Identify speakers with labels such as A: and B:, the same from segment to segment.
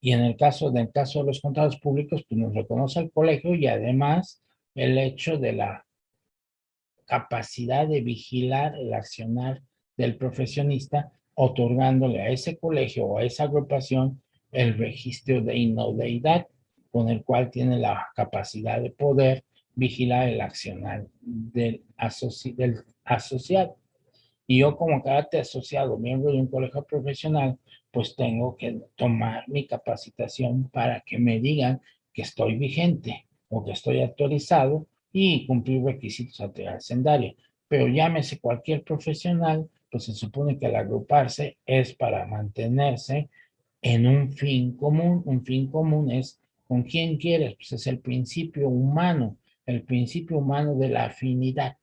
A: Y en el caso, del caso de los contratos públicos, pues nos reconoce el colegio y además el hecho de la capacidad de vigilar el accionar del profesionista, otorgándole a ese colegio o a esa agrupación el registro de inodeidad, con el cual tiene la capacidad de poder vigilar el accionar del, del asociado. Y yo como carácter asociado, miembro de un colegio profesional, pues tengo que tomar mi capacitación para que me digan que estoy vigente o que estoy actualizado y cumplir requisitos ante Pero llámese cualquier profesional, pues se supone que al agruparse es para mantenerse en un fin común. Un fin común es con quién quieres, pues es el principio humano, el principio humano de la afinidad.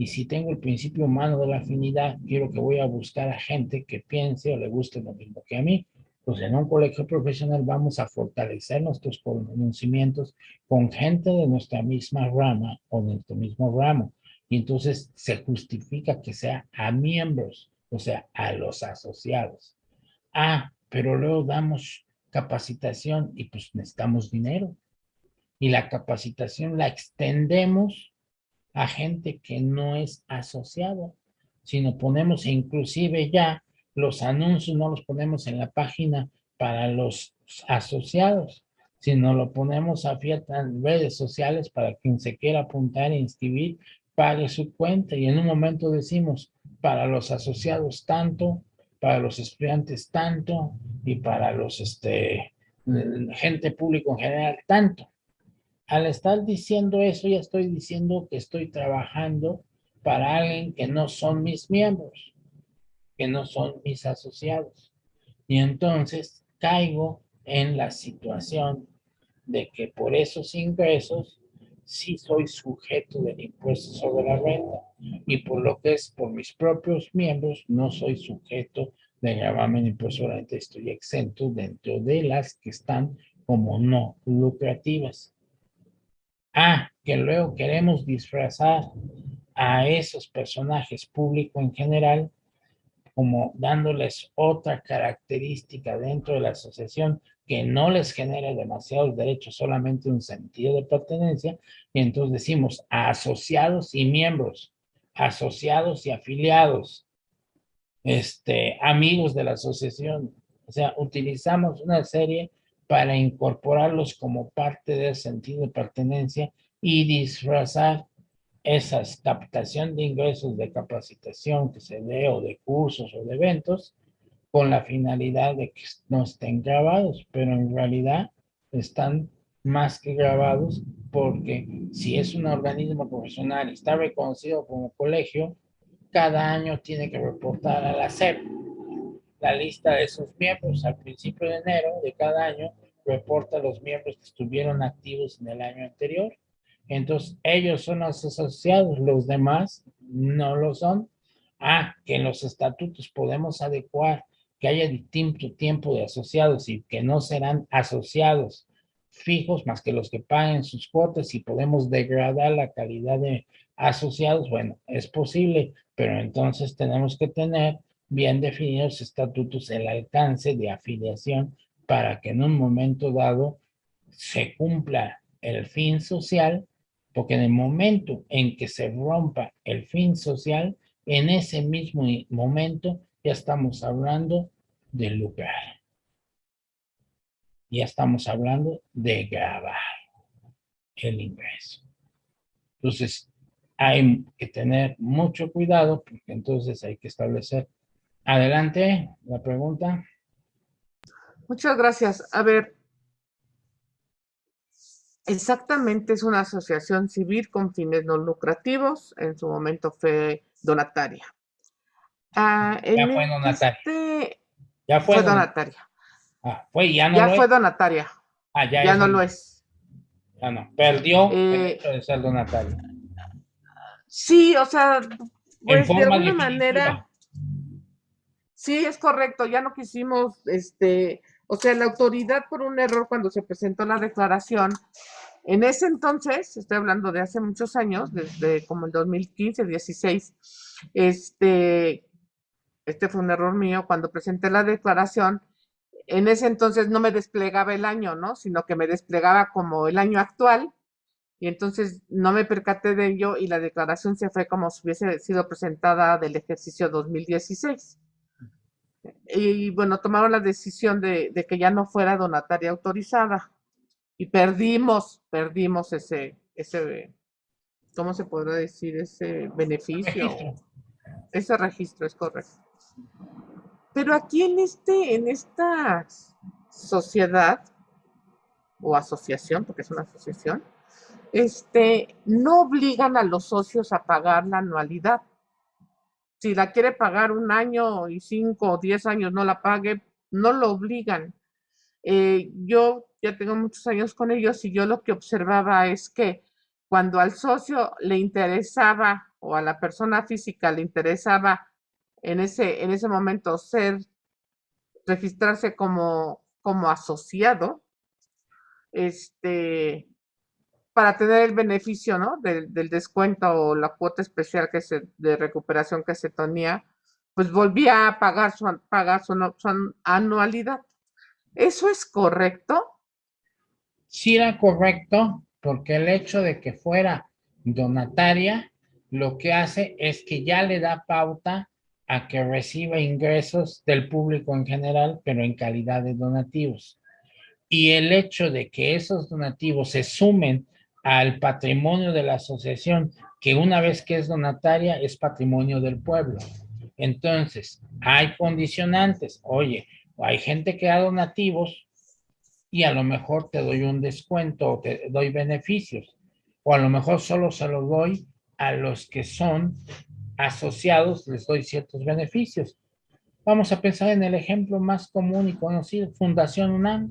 A: Y si tengo el principio humano de la afinidad, quiero que voy a buscar a gente que piense o le guste lo mismo que a mí. Pues en un colegio profesional vamos a fortalecer nuestros conocimientos con gente de nuestra misma rama o de nuestro mismo ramo. Y entonces se justifica que sea a miembros, o sea, a los asociados. Ah, pero luego damos capacitación y pues necesitamos dinero. Y la capacitación la extendemos a gente que no es asociado, sino ponemos inclusive ya los anuncios, no los ponemos en la página para los asociados, sino lo ponemos a en redes sociales para quien se quiera apuntar e inscribir, pague su cuenta. Y en un momento decimos para los asociados tanto, para los estudiantes tanto y para los este gente público en general tanto al estar diciendo eso, ya estoy diciendo que estoy trabajando para alguien que no son mis miembros, que no son mis asociados. Y entonces caigo en la situación de que por esos ingresos sí soy sujeto del impuesto sobre la renta y por lo que es por mis propios miembros no soy sujeto de gravamen impuesto sobre la renta, estoy exento dentro de las que están como no lucrativas. Ah, que luego queremos disfrazar a esos personajes públicos en general como dándoles otra característica dentro de la asociación que no les genere demasiados derechos, solamente un sentido de pertenencia, y entonces decimos asociados y miembros, asociados y afiliados, este, amigos de la asociación. O sea, utilizamos una serie para incorporarlos como parte del sentido de pertenencia y disfrazar esas captación de ingresos de capacitación que se dé o de cursos o de eventos con la finalidad de que no estén grabados, pero en realidad están más que grabados porque si es un organismo profesional y está reconocido como colegio, cada año tiene que reportar a la SEP la lista de sus miembros al principio de enero de cada año reporta los miembros que estuvieron activos en el año anterior. Entonces, ellos son los asociados, los demás no lo son. Ah, que en los estatutos podemos adecuar que haya distinto tiempo de asociados y que no serán asociados fijos más que los que paguen sus cuotas y podemos degradar la calidad de asociados, bueno, es posible, pero entonces tenemos que tener bien definidos estatutos el alcance de afiliación para que en un momento dado se cumpla el fin social, porque en el momento en que se rompa el fin social, en ese mismo momento ya estamos hablando de lugar. Ya estamos hablando de grabar el ingreso. Entonces, hay que tener mucho cuidado porque entonces hay que establecer. Adelante, la pregunta.
B: Muchas gracias. A ver, exactamente es una asociación civil con fines no lucrativos, en su momento fue donataria.
A: Ah, ya fue donataria.
B: Este ya fue, donataria.
A: Ah, fue, ya no
B: ya fue donataria.
A: Ah, ya,
B: ya no lo es.
A: Ya no, perdió el eh, hecho de ser donataria.
B: Sí, o sea, pues de alguna manera. Sí, es correcto, ya no quisimos este, o sea, la autoridad por un error cuando se presentó la declaración, en ese entonces, estoy hablando de hace muchos años, desde como el 2015, 16, este, este fue un error mío, cuando presenté la declaración, en ese entonces no me desplegaba el año, ¿no? Sino que me desplegaba como el año actual y entonces no me percaté de ello y la declaración se fue como si hubiese sido presentada del ejercicio 2016. Y bueno, tomaron la decisión de, que ya no fuera donataria autorizada y perdimos, perdimos ese, ese, ¿cómo se podrá decir? Ese beneficio. Ese registro es correcto. Pero aquí en, este, en esta sociedad o asociación, porque es una asociación, este, no obligan a los socios a pagar la anualidad. Si la quiere pagar un año y cinco o diez años no la pague, no lo obligan. Eh, yo ya tengo muchos años con ellos y yo lo que observaba es que cuando al socio le interesaba o a la persona física le interesaba en ese, en ese momento ser, registrarse como, como asociado, este, para tener el beneficio ¿no? del, descuento o la cuota especial que se, de recuperación que se tenía, pues volvía a pagar su, pagar su, anualidad. ¿Eso es correcto?
A: Sí era correcto, porque el hecho de que fuera donataria, lo que hace es que ya le da pauta a que reciba ingresos del público en general, pero en calidad de donativos. Y el hecho de que esos donativos se sumen al patrimonio de la asociación, que una vez que es donataria es patrimonio del pueblo. Entonces, hay condicionantes. Oye, hay gente que da donativos y a lo mejor te doy un descuento o te doy beneficios. O a lo mejor solo se los doy a los que son asociados, les doy ciertos beneficios. Vamos a pensar en el ejemplo más común y conocido, Fundación UNAM.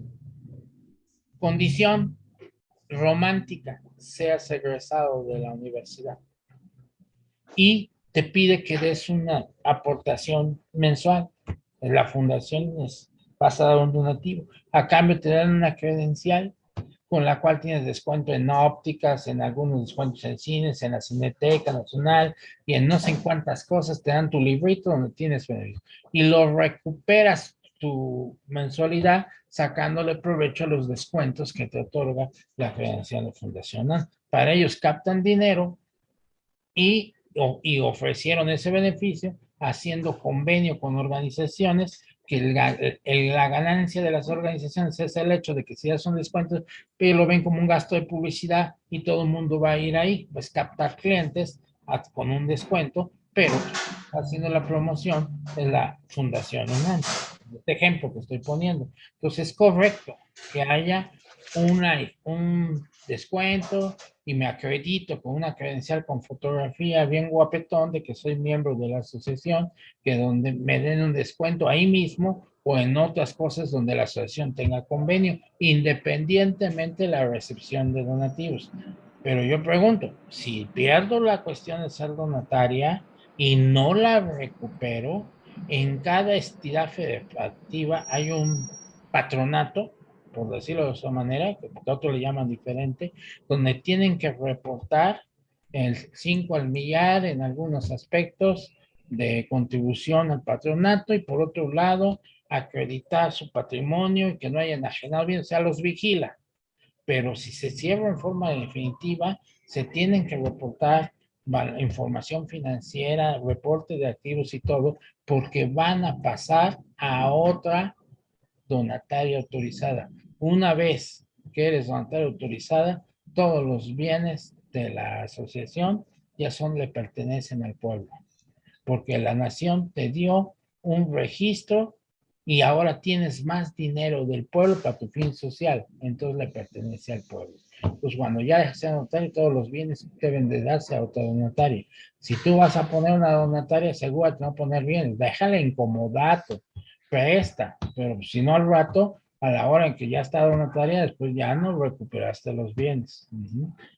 A: Condición, romántica, seas egresado de la universidad. Y te pide que des una aportación mensual. La fundación es, vas a dar un donativo. A cambio te dan una credencial con la cual tienes descuento en ópticas, en algunos descuentos en cines, en la Cineteca Nacional y en no sé cuántas cosas te dan tu librito donde tienes y lo recuperas tu mensualidad sacándole provecho a los descuentos que te otorga la credencial fundacional. Para ellos captan dinero y, y ofrecieron ese beneficio haciendo convenio con organizaciones que la ganancia de las organizaciones es el hecho de que si ya son descuentos, pero lo ven como un gasto de publicidad y todo el mundo va a ir ahí, pues captar clientes con un descuento, pero haciendo la promoción de la Fundación UNAM este ejemplo que estoy poniendo. Entonces es correcto que haya una, un descuento y me acredito con una credencial con fotografía bien guapetón de que soy miembro de la asociación, que donde me den un descuento ahí mismo o en otras cosas donde la asociación tenga convenio, independientemente de la recepción de donativos. Pero yo pregunto, si pierdo la cuestión de ser donataria y no la recupero, en cada entidad federativa hay un patronato, por decirlo de esa manera, que otros le llaman diferente, donde tienen que reportar el 5 al millar en algunos aspectos de contribución al patronato y por otro lado acreditar su patrimonio y que no haya enajenado bien, o sea, los vigila. Pero si se cierra en forma definitiva, se tienen que reportar información financiera, reporte de activos y todo, porque van a pasar a otra donataria autorizada. Una vez que eres donataria autorizada, todos los bienes de la asociación ya son, le pertenecen al pueblo, porque la nación te dio un registro y ahora tienes más dinero del pueblo para tu fin social, entonces le pertenece al pueblo pues cuando ya sea notario, todos los bienes deben de darse a otro donatario. Si tú vas a poner una donataria, seguro te va a poner bienes, déjale incomodato, presta, pero si no al rato, a la hora en que ya está donataria, después ya no recuperaste los bienes.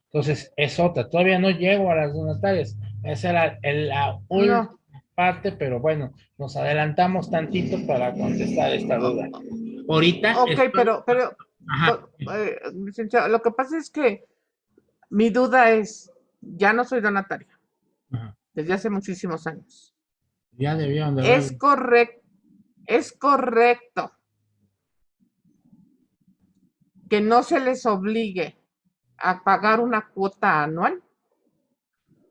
A: Entonces, es otra. Todavía no llego a las donatarias. Esa era la última parte, pero bueno, nos adelantamos tantito para contestar esta duda. Ahorita.
B: Ok, pero, pero, eh, lo que pasa es que mi duda es, ya no soy donataria. Desde hace muchísimos años.
A: Ya debieron
B: de Es correcto, es correcto que no se les obligue a pagar una cuota anual.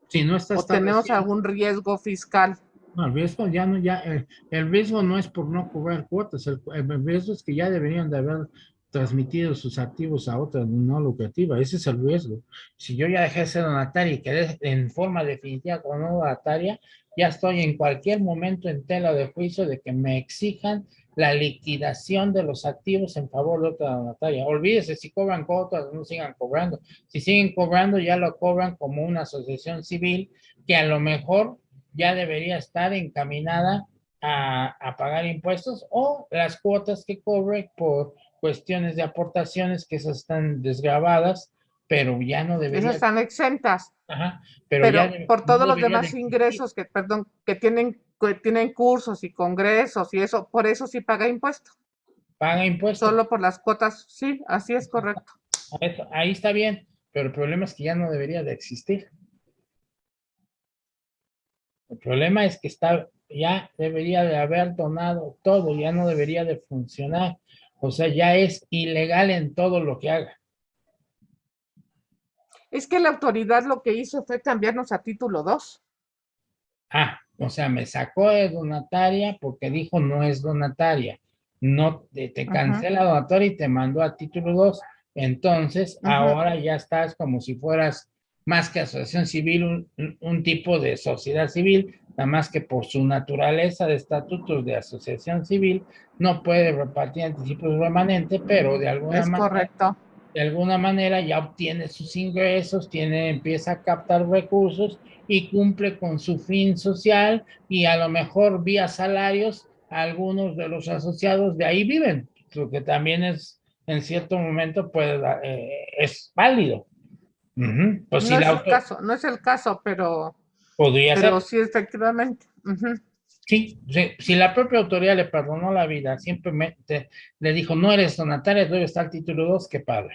A: Si no está
B: o tenemos algún riesgo fiscal.
A: No, el riesgo ya no, ya, el, riesgo no es por no cobrar cuotas, el, riesgo es que ya deberían de haber transmitido sus activos a otra no lucrativa, ese es el riesgo. Si yo ya dejé de ser donataria y quedé en forma definitiva como no donataria, ya estoy en cualquier momento en tela de juicio de que me exijan la liquidación de los activos en favor de otra donataria. Olvídese si cobran cuotas, no sigan cobrando. Si siguen cobrando, ya lo cobran como una asociación civil que a lo mejor ya debería estar encaminada a, pagar impuestos o las cuotas que cobre por cuestiones de aportaciones que esas están desgrabadas, pero ya no deberían. Esas
B: están exentas. Ajá, pero, por todos los demás ingresos que, perdón, que tienen que tienen cursos y congresos y eso, por eso sí paga impuesto.
A: Paga impuesto.
B: Solo por las cuotas, sí, así es correcto.
A: Ahí está bien, pero el problema es que ya no debería de existir. El problema es que está, ya debería de haber donado todo, ya no debería de funcionar. O sea, ya es ilegal en todo lo que haga.
B: Es que la autoridad lo que hizo fue cambiarnos a título 2.
A: Ah, o sea, me sacó de donataria porque dijo no es donataria. No, te, cancela donataria y te mandó a título 2. Entonces, ahora ya estás como si fueras más que asociación civil, un, tipo de sociedad civil, nada más que por su naturaleza de estatutos de asociación civil, no puede repartir anticipos remanentes, pero de alguna
B: manera... correcto
A: de alguna manera ya obtiene sus ingresos, tiene, empieza a captar recursos y cumple con su fin social y a lo mejor vía salarios algunos de los asociados de ahí viven, lo que también es en cierto momento puede, eh, es válido.
B: Pues no, es el caso, no es el caso, pero,
A: podría
B: pero sí efectivamente.
A: Sí, si la propia autoridad le perdonó la vida, simplemente le dijo, no eres donataria, debe estar el título 2, qué padre.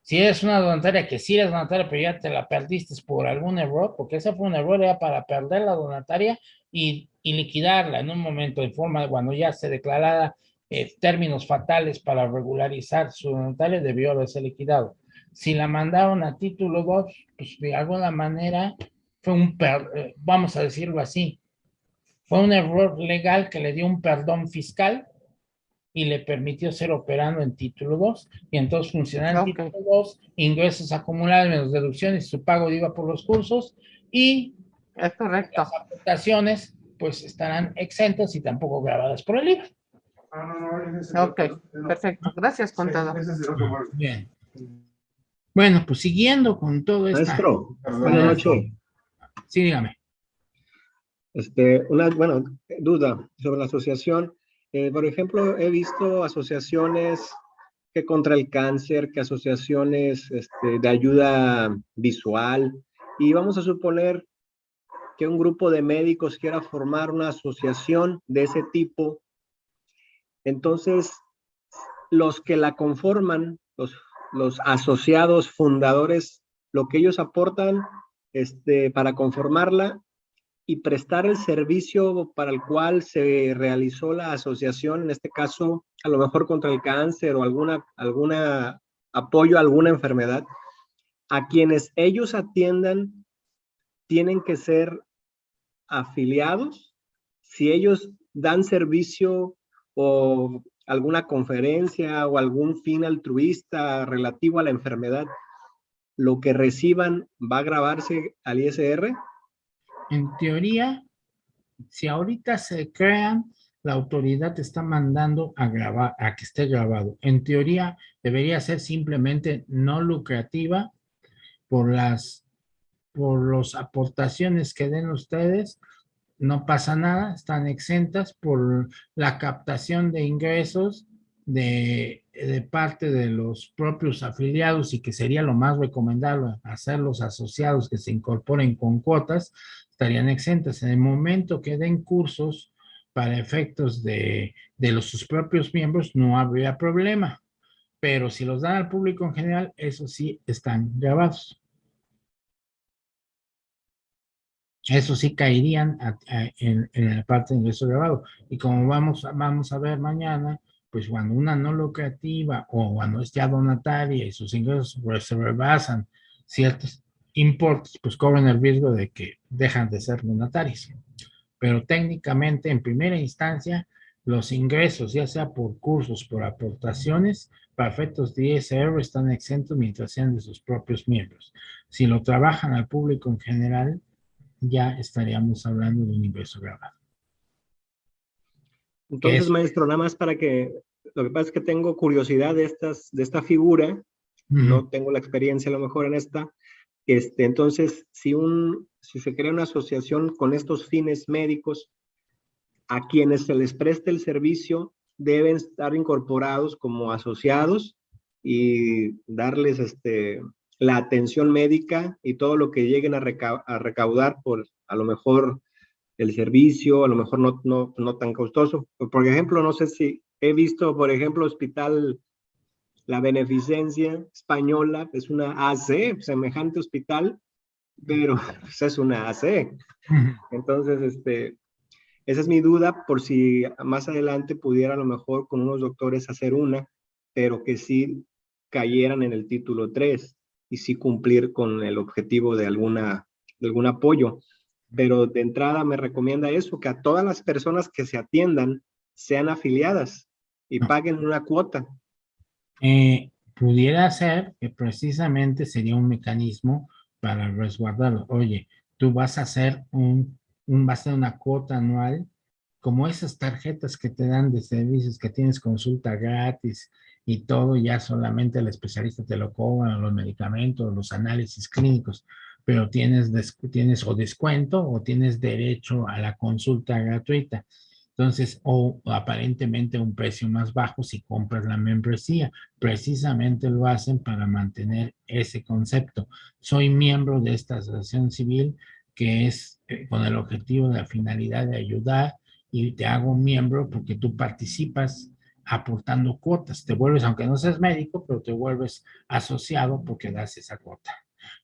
A: Si eres una donataria que sí eres donataria, pero ya te la perdiste por algún error, porque ese fue un error, era para perder la donataria y, liquidarla en un momento de forma, cuando ya se declarara eh, términos fatales para regularizar su donataria, debió haberse liquidado. Si la mandaron a título 2, pues de alguna manera fue un, eh, vamos a decirlo así, fue un error legal que le dio un perdón fiscal y le permitió ser operando en título 2 y entonces funcionar en título 2, ingresos acumulados menos deducciones, su pago de IVA por los cursos y
B: es correcto.
A: las aportaciones pues estarán exentas y tampoco grabadas por el IVA.
B: Ok, perfecto. Gracias, contador.
A: Bien. Bueno, pues siguiendo con todo esto.
C: Maestro, buenas noches.
A: Sí, dígame.
C: Este, una, bueno, duda sobre la asociación. Eh, por ejemplo, he visto asociaciones que contra el cáncer, que asociaciones este, de ayuda visual, y vamos a suponer que un grupo de médicos quiera formar una asociación de ese tipo. Entonces, los que la conforman, los, los asociados fundadores, lo que ellos aportan este, para conformarla y prestar el servicio para el cual se realizó la asociación, en este caso, a lo mejor contra el cáncer o alguna, alguna apoyo a alguna enfermedad, a quienes ellos atiendan tienen que ser afiliados. Si ellos dan servicio o alguna conferencia o algún fin altruista relativo a la enfermedad, lo que reciban va a grabarse al ISR
A: en teoría, si ahorita se crean, la autoridad está mandando a grabar, a que esté grabado. En teoría, debería ser simplemente no lucrativa por las, por las aportaciones que den ustedes. No pasa nada, están exentas por la captación de ingresos de, de, parte de los propios afiliados y que sería lo más recomendable hacer los asociados que se incorporen con cuotas, estarían exentas. En el momento que den cursos para efectos de, los, sus propios miembros, no habría problema. Pero si los dan al público en general, eso sí están grabados. Eso sí caerían en, la parte de ingreso grabado. Y como vamos, vamos a ver mañana, pues cuando una no lucrativa o cuando es ya donataria y sus ingresos pues, se rebasan ciertos importes, pues cobran el riesgo de que dejan de ser donatarios. Pero técnicamente, en primera instancia, los ingresos, ya sea por cursos, por aportaciones, para efectos de ISR están exentos mientras sean de sus propios miembros. Si lo trabajan al público en general, ya estaríamos hablando de un ingreso grabado.
C: Entonces, maestro, nada más para que, lo que pasa es que tengo curiosidad de, estas, de esta figura, no tengo la experiencia a lo mejor en esta, este, entonces, si, un, si se crea una asociación con estos fines médicos, a quienes se les preste el servicio deben estar incorporados como asociados y darles este, la atención médica y todo lo que lleguen a, recaudar por a lo mejor el servicio, a lo mejor no, no, no tan costoso. Por ejemplo, no sé si he visto, por ejemplo, Hospital La Beneficencia Española, es una AC, semejante hospital, pero pues, es una AC. Entonces, este, esa es mi duda por si más adelante pudiera a lo mejor con unos doctores hacer una, pero que sí cayeran en el título 3 y sí cumplir con el objetivo de, alguna, de algún apoyo. Pero de entrada me recomienda eso, que a todas las personas que se atiendan sean afiliadas y paguen una cuota.
A: Eh, pudiera ser que precisamente sería un mecanismo para resguardarlo. Oye, tú vas a hacer un va a ser una cuota anual, como esas tarjetas que te dan de servicios, que tienes consulta gratis y todo, ya solamente el especialista te lo cobra, los medicamentos, los análisis clínicos, pero tienes, tienes o descuento o tienes derecho a la consulta gratuita. Entonces, o aparentemente un precio más bajo si compras la membresía. Precisamente lo hacen para mantener ese concepto. Soy miembro de esta asociación civil, que es eh, con el objetivo la finalidad de ayudar y te hago miembro porque tú participas aportando cuotas. Te vuelves, aunque no seas médico, pero te vuelves asociado porque das esa cuota.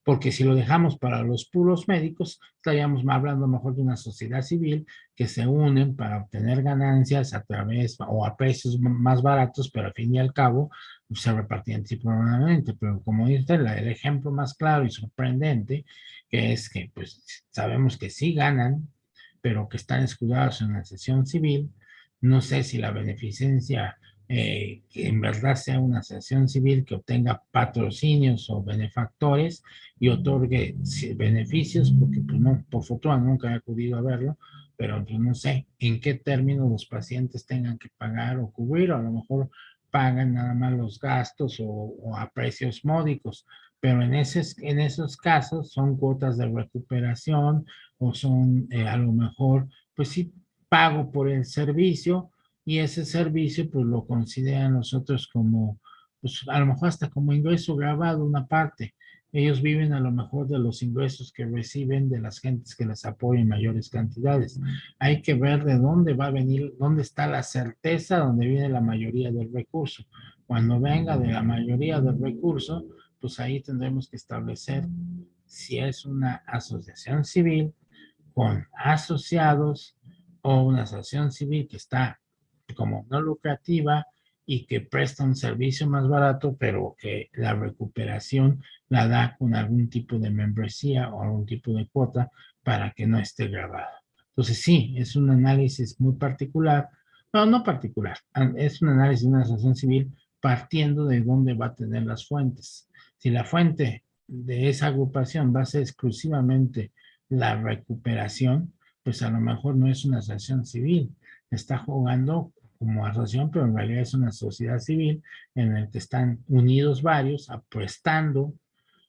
A: Porque si lo dejamos para los puros médicos, estaríamos hablando mejor de una sociedad civil que se unen para obtener ganancias a través o a precios más baratos, pero al fin y al cabo se repartían probablemente. Pero como dice, el ejemplo más claro y sorprendente que es que pues sabemos que sí ganan, pero que están escudados en la sesión civil. No sé si la beneficencia eh, que en verdad sea una sesión civil que obtenga patrocinios o benefactores y otorgue beneficios, porque pues no, por fortuna nunca he acudido a verlo, pero pues no sé en qué términos los pacientes tengan que pagar o cubrir, o a lo mejor pagan nada más los gastos o, o a precios módicos, pero en, en esos casos son cuotas de recuperación o son eh, a lo mejor, pues sí, pago por el servicio y ese servicio pues lo consideran nosotros como, pues a lo mejor hasta como ingreso grabado una parte. Ellos viven a lo mejor de los ingresos que reciben de las gentes que les apoyan en mayores cantidades. Hay que ver de dónde va a venir, dónde está la certeza, donde viene la mayoría del recurso. Cuando venga de la mayoría del recurso, pues ahí tendremos que establecer si es una asociación civil con asociados o una asociación civil que está como no lucrativa y que presta un servicio más barato, pero que la recuperación la da con algún tipo de membresía o algún tipo de cuota para que no esté grabada. Entonces sí, es un análisis muy particular, no, no particular, es un análisis de una asociación civil partiendo de dónde va a tener las fuentes. Si la fuente de esa agrupación va a ser exclusivamente la recuperación, pues a lo mejor no es una asociación civil. Está jugando como asociación, pero en realidad es una sociedad civil en la que están unidos varios, apuestando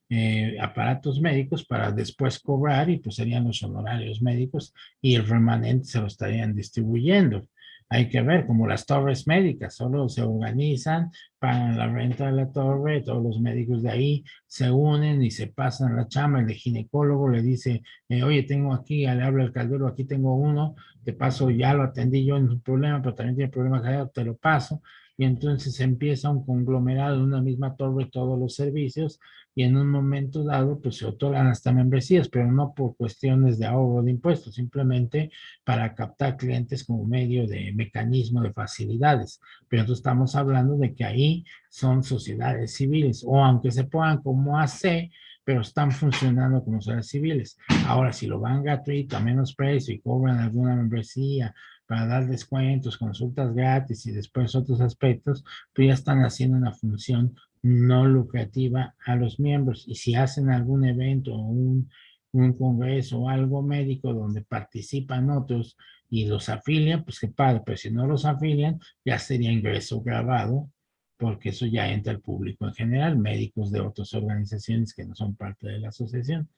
A: eh, aparatos médicos para después cobrar y pues serían los honorarios médicos y el remanente se lo estarían distribuyendo hay que ver, como las torres médicas, solo se organizan, pagan la renta de la torre, todos los médicos de ahí se unen y se pasan la chama, el ginecólogo le dice, eh, oye, tengo aquí, le habla el caldero, aquí tengo uno, te paso, ya lo atendí yo en problema, pero también tiene problemas te lo paso, y entonces empieza un conglomerado de una misma torre todos los servicios y en un momento dado pues se otorgan hasta membresías, pero no por cuestiones de ahorro de impuestos, simplemente para captar clientes como medio de mecanismo de facilidades. Pero entonces estamos hablando de que ahí son sociedades civiles o aunque se pongan como AC, pero están funcionando como sociedades civiles. Ahora, si lo van gratuito a menos precio y cobran alguna membresía para dar descuentos, consultas gratis y después otros aspectos, pues ya están haciendo una función no lucrativa a los miembros. Y si hacen algún evento o un, un congreso o algo médico donde participan otros y los afilian, pues qué padre, pero si no los afilian, ya sería ingreso grabado, porque eso ya entra al público en general, médicos de otras organizaciones que no son parte de la asociación.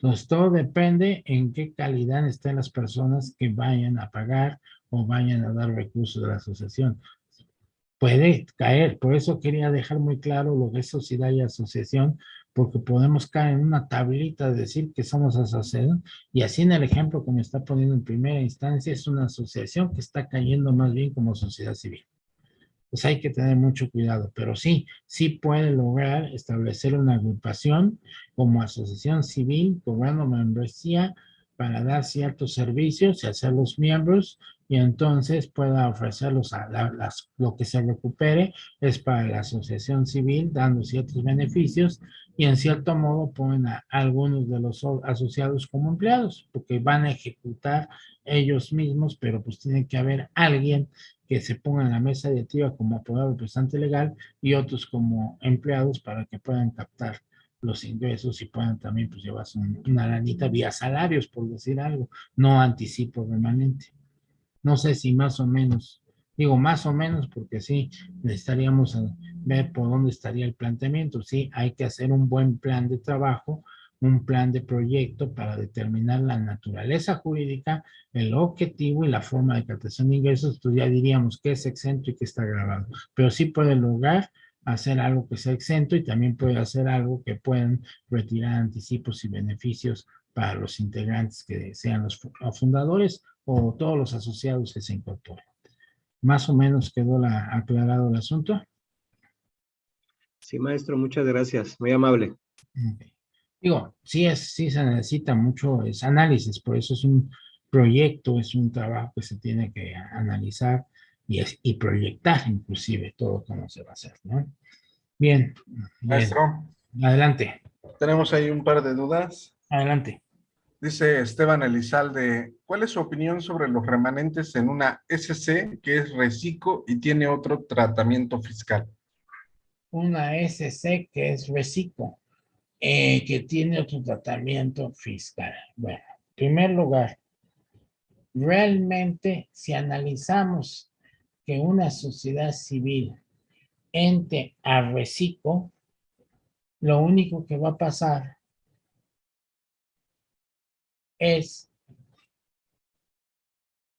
A: Entonces, todo depende en qué calidad estén las personas que vayan a pagar o vayan a dar recursos de la asociación puede caer. Por eso quería dejar muy claro lo que es sociedad y asociación, porque podemos caer en una tablita de decir que somos asociación, y así en el ejemplo que me está poniendo en primera instancia, es una asociación que está cayendo más bien como sociedad civil. Pues hay que tener mucho cuidado, pero sí, sí puede lograr establecer una agrupación como asociación civil, cobrando membresía para dar ciertos servicios y hacerlos miembros y entonces pueda ofrecerlos a las, lo que se recupere es para la asociación civil dando ciertos beneficios y en cierto modo ponen a algunos de los asociados como empleados porque van a ejecutar ellos mismos pero pues tiene que haber alguien que se ponga en la mesa directiva como apoderado representante legal y otros como empleados para que puedan captar los ingresos y puedan también pues llevarse una lanita vía salarios, por decir algo, no anticipo remanente. No sé si más o menos, digo más o menos porque sí, necesitaríamos ver por dónde estaría el planteamiento. Sí, hay que hacer un buen plan de trabajo, un plan de proyecto para determinar la naturaleza jurídica, el objetivo y la forma de captación de ingresos, pues ya diríamos que es exento y que está grabado. Pero sí puede lograr hacer algo que sea exento y también puede hacer algo que puedan retirar anticipos y beneficios para los integrantes que sean los fundadores o todos los asociados que se incorporen. Más o menos quedó la, aclarado el asunto.
C: Sí, maestro, muchas gracias. Muy amable.
A: Digo, sí, es, sí se necesita mucho es análisis, por eso es un proyecto, es un trabajo que se tiene que analizar y, es, y proyectar inclusive todo cómo se va a hacer, ¿no? Bien.
D: Maestro.
A: Adelante.
D: Tenemos ahí un par de dudas.
A: Adelante.
D: Dice Esteban Elizalde, ¿cuál es su opinión sobre los remanentes en una SC que es reciclo y tiene otro tratamiento fiscal?
A: Una SC que es reciclo, eh, que tiene otro tratamiento fiscal. Bueno, en primer lugar, realmente si analizamos que una sociedad civil ente a reciclo, lo único que va a pasar es,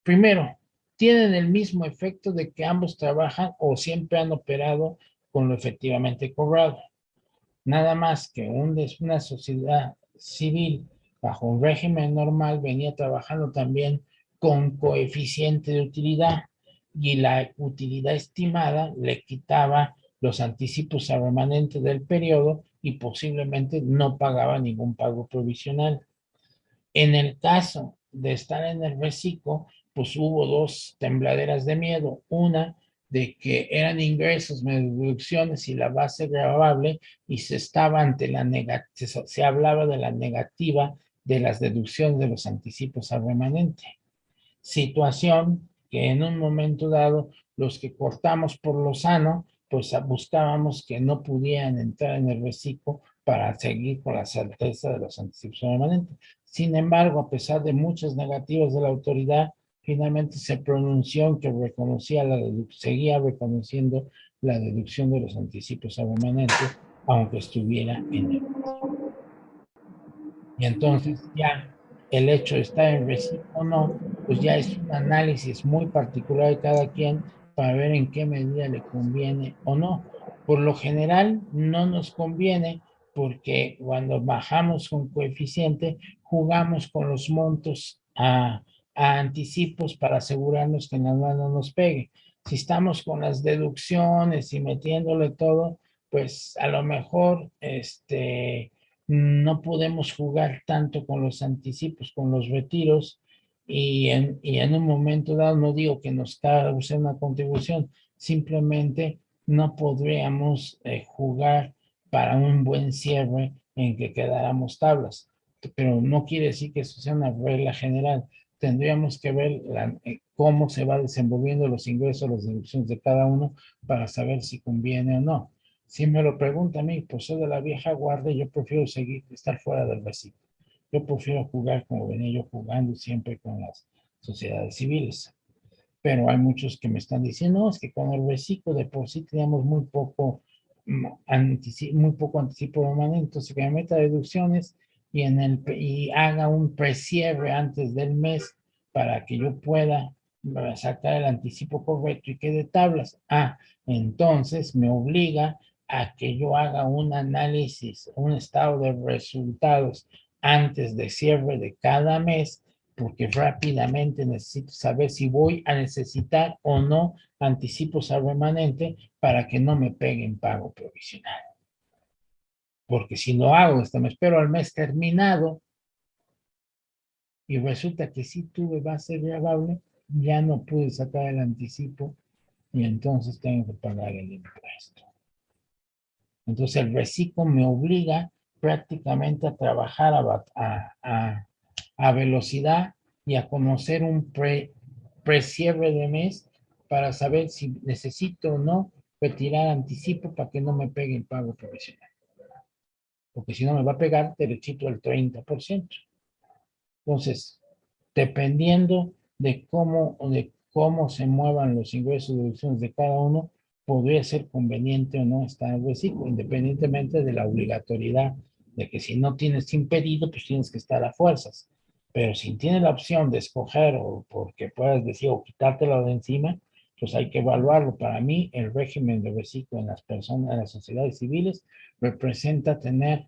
A: primero, tienen el mismo efecto de que ambos trabajan o siempre han operado con lo efectivamente cobrado. Nada más que una sociedad civil bajo un régimen normal venía trabajando también con coeficiente de utilidad y la utilidad estimada le quitaba los anticipos a remanente del periodo y posiblemente no pagaba ningún pago provisional. En el caso de estar en el reciclo, pues hubo dos tembladeras de miedo. Una de que eran ingresos deducciones y la base grabable y se estaba ante la negativa, se hablaba de la negativa de las deducciones de los anticipos al remanente. Situación que en un momento dado los que cortamos por lo sano, pues buscábamos que no pudieran entrar en el reciclo para seguir con la certeza de los anticipos remanentes. Sin embargo, a pesar de muchas negativas de la autoridad, finalmente se pronunció que reconocía la seguía reconociendo la deducción de los anticipos remanentes, aunque estuviera en el Y entonces ya el hecho de estar en reciclo o no, pues ya es un análisis muy particular de cada quien para ver en qué medida le conviene o no. Por lo general no nos conviene porque cuando bajamos un coeficiente, jugamos con los montos a, anticipos para asegurarnos que nada no nos pegue. Si estamos con las deducciones y metiéndole todo, pues a lo mejor este, no podemos jugar tanto con los anticipos, con los retiros, y en, y en un momento dado, no digo que nos cause una contribución, simplemente no podríamos eh, jugar para un buen cierre en que quedáramos tablas. Pero no quiere decir que eso sea una regla general. Tendríamos que ver eh, cómo se va desenvolviendo los ingresos, las deducciones de cada uno para saber si conviene o no. Si me lo pregunta a mí, pues soy de la vieja guardia, yo prefiero seguir, estar fuera del versículo. Yo prefiero jugar como venía yo jugando siempre con las sociedades civiles. Pero hay muchos que me están diciendo, es que con el reciclo de por sí teníamos muy poco, mm, muy poco anticipo permanente, entonces que me meta deducciones y, en el, y haga un precierre antes del mes para que yo pueda sacar el anticipo correcto y quede tablas. Ah, entonces me obliga a que yo haga un análisis, un estado de resultados antes de cierre de cada mes, porque rápidamente necesito saber si voy a necesitar o no anticipos al remanente para que no me peguen pago provisional. Porque si no hago esto, me espero al mes terminado y resulta que si tuve base grabable, ya no pude sacar el anticipo y entonces tengo que pagar el impuesto. Entonces el reciclo me obliga prácticamente a trabajar a, a, velocidad y a conocer un pre, cierre de mes para saber si necesito o no retirar anticipo para que no me pegue el pago profesional. Porque si no me va a pegar derechito el 30%. Entonces, dependiendo de cómo, de cómo se muevan los ingresos y deducciones de cada uno, podría ser conveniente o no estar en reciclo, independientemente de la obligatoriedad de que si no tienes impedido, pues tienes que estar a fuerzas. Pero si tienes la opción de escoger o porque puedas decir o quitártelo de encima, pues hay que evaluarlo. Para mí, el régimen de reciclo en las personas, en las sociedades civiles, representa tener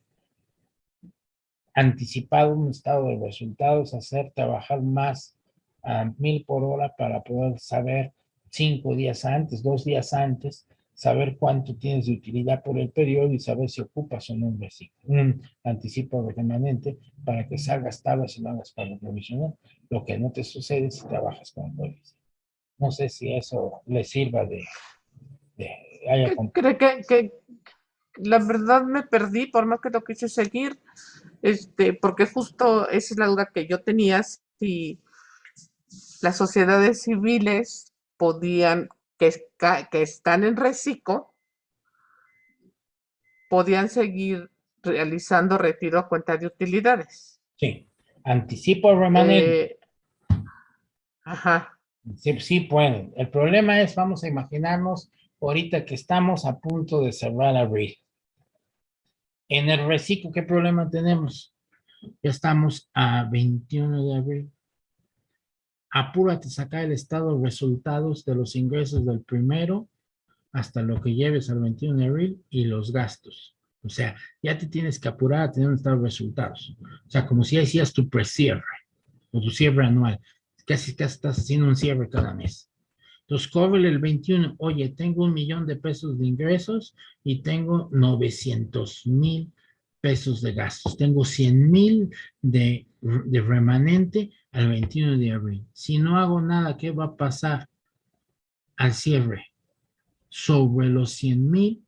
A: anticipado un estado de resultados, hacer trabajar más a mil por hora para poder saber cinco días antes, dos días antes, saber cuánto tienes de utilidad por el periodo y saber si ocupas o no un, un anticipo remanente para que salgas tablas y no hagas pago provisional, lo que no te sucede si trabajas con el No sé si eso le sirva de...
B: Creo que, que, la verdad me perdí, por más que lo quise seguir, este, porque justo esa es la duda que yo tenía, si las sociedades civiles podían que, están en reciclo podían seguir realizando retiro a cuenta de utilidades.
A: Sí, anticipo remanente.
B: Eh, ajá.
A: Sí, sí pueden. El problema es, vamos a imaginarnos ahorita que estamos a punto de cerrar abril. En el reciclo, ¿qué problema tenemos? Ya estamos a 21 de abril apúrate a sacar el estado de resultados de los ingresos del primero hasta lo que lleves al 21 de abril y los gastos. O sea, ya te tienes que apurar a tener un estado de resultados. O sea, como si hacías tu precierre o tu cierre anual. Casi, casi estás haciendo un cierre cada mes. Entonces, cobre el 21. Oye, tengo un millón de pesos de ingresos y tengo 900 mil pesos de gastos. Tengo 100 mil de, de remanente al 21 de abril. Si no hago nada, ¿qué va a pasar al cierre? Sobre los 100 mil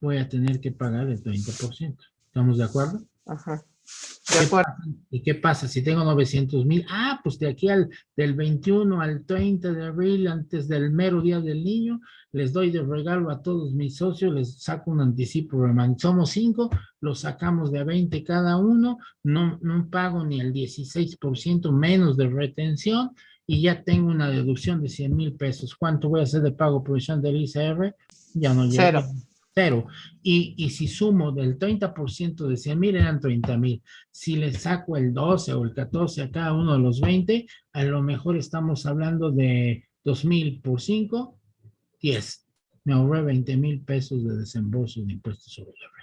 A: voy a tener que pagar el 30%. ¿Estamos de acuerdo?
B: Ajá.
A: ¿Y qué pasa? Si tengo 900 mil, ah, pues de aquí al del 21 al 30 de abril, antes del mero día del niño, les doy de regalo a todos mis socios, les saco un anticipo, somos cinco, los sacamos de a 20 cada uno, no, no pago ni el 16% menos de retención y ya tengo una deducción de 100 mil pesos. ¿Cuánto voy a hacer de pago provisión del ICR? Ya no llega.
B: Cero.
A: Y, y si sumo del 30% de 100 mil, eran 30 mil. Si le saco el 12 o el 14 a cada uno de los 20, a lo mejor estamos hablando de 2 mil por 5, 10. Me ahorré 20 mil pesos de desembolso de impuestos sobre la